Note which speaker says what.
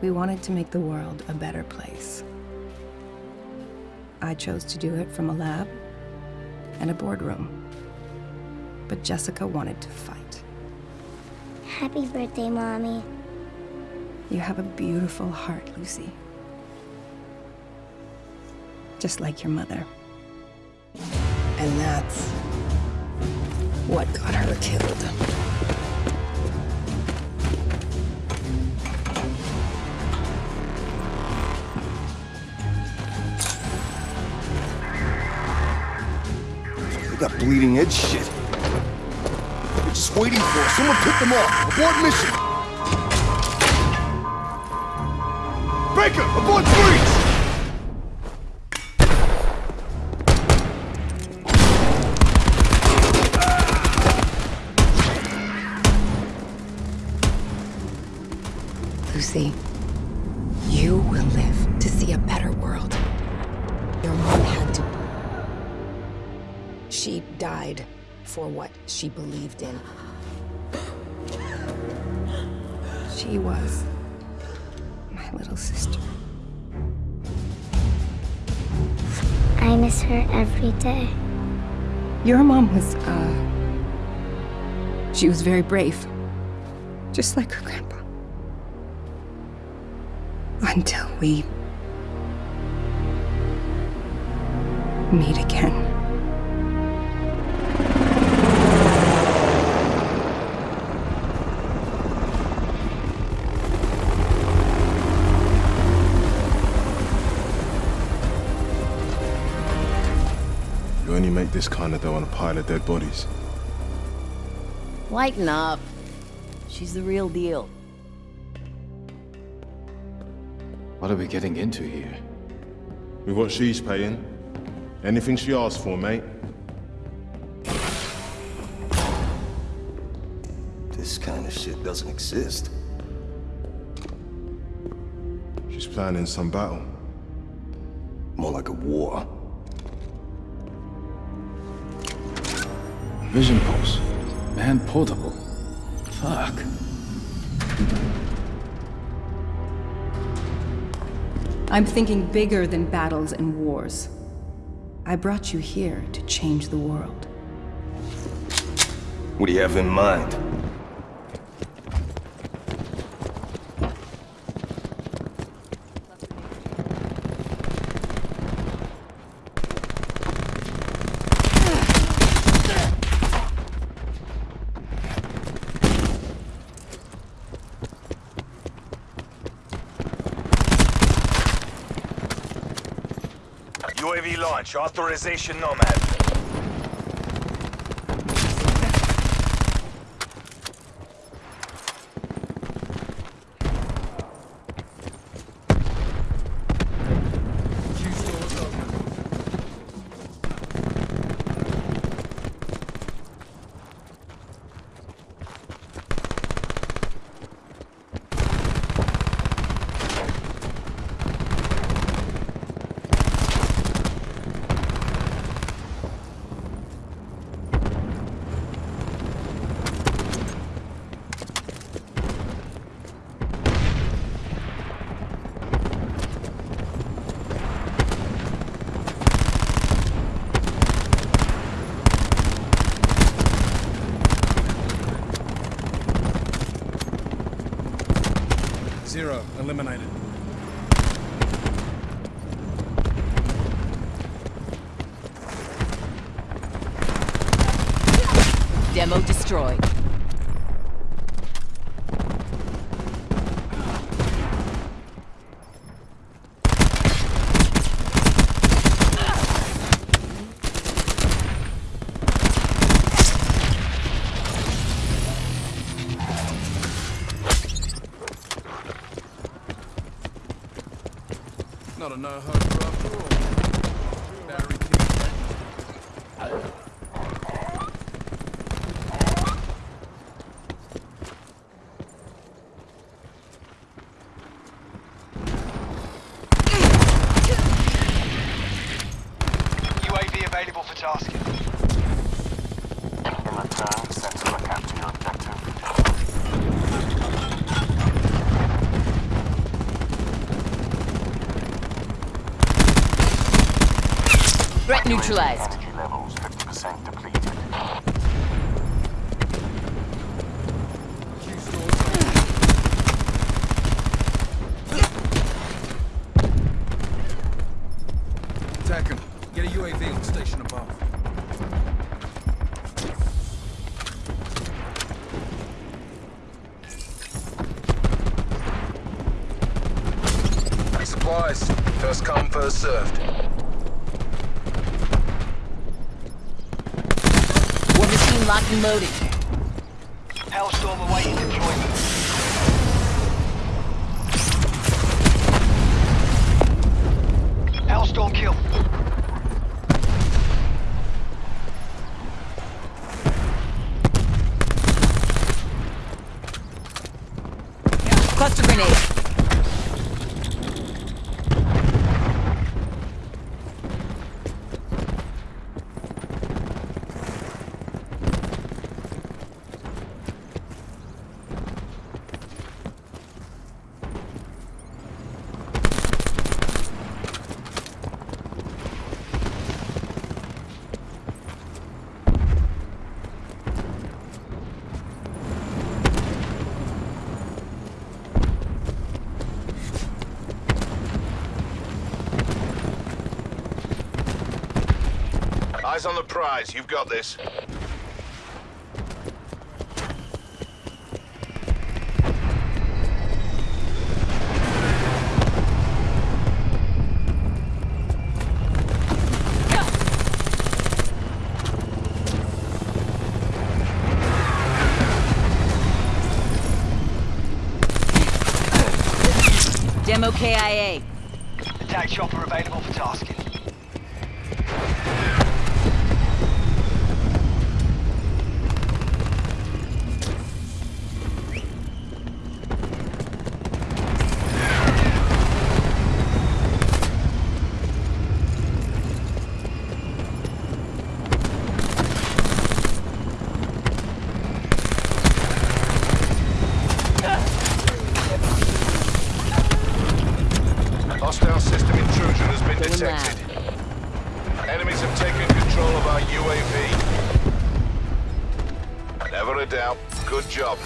Speaker 1: We wanted to make the world a better place. I chose to do it from a lab and a boardroom. But Jessica wanted to fight.
Speaker 2: Happy birthday, Mommy.
Speaker 1: You have a beautiful heart, Lucy. Just like your mother. And that's what got her killed.
Speaker 3: Got bleeding edge shit. They're just waiting for us. Someone pick them up. Abort mission. Baker, abort breach!
Speaker 1: Lucy, you will live to see a better world. Your mom had to she died for what she believed in. She was my little sister.
Speaker 2: I miss her every day.
Speaker 1: Your mom was, uh... She was very brave. Just like her grandpa. Until we... meet again.
Speaker 4: Make this kind of dough on a pile of dead bodies.
Speaker 5: Lighten up. She's the real deal.
Speaker 6: What are we getting into here?
Speaker 4: With what she's paying. Anything she asks for, mate.
Speaker 3: This kind of shit doesn't exist.
Speaker 4: She's planning some battle.
Speaker 3: More like a war.
Speaker 6: Vision pulse. Man portable. Fuck.
Speaker 1: I'm thinking bigger than battles and wars. I brought you here to change the world.
Speaker 3: What do you have in mind?
Speaker 7: Launch. Authorization Nomad.
Speaker 8: Zero, eliminated.
Speaker 5: Demo destroyed.
Speaker 8: Not a no-hope after all. Battery
Speaker 7: UAV available for tasking.
Speaker 9: In return, send to look after your objective.
Speaker 5: Threat neutralized.
Speaker 9: Energy levels 50% depleted.
Speaker 8: Attack him. Get a UAV on station above. Supplies. First come, first served.
Speaker 5: War machine locked and loaded.
Speaker 7: Hellstorm awaiting deployment.
Speaker 4: Eyes on the prize. You've got this.
Speaker 5: Demo KIA.
Speaker 7: Attack chopper available for tasking.
Speaker 4: Hostile system intrusion has been
Speaker 5: Going
Speaker 4: detected. Enemies have taken control of our UAV. Never a doubt. Good job.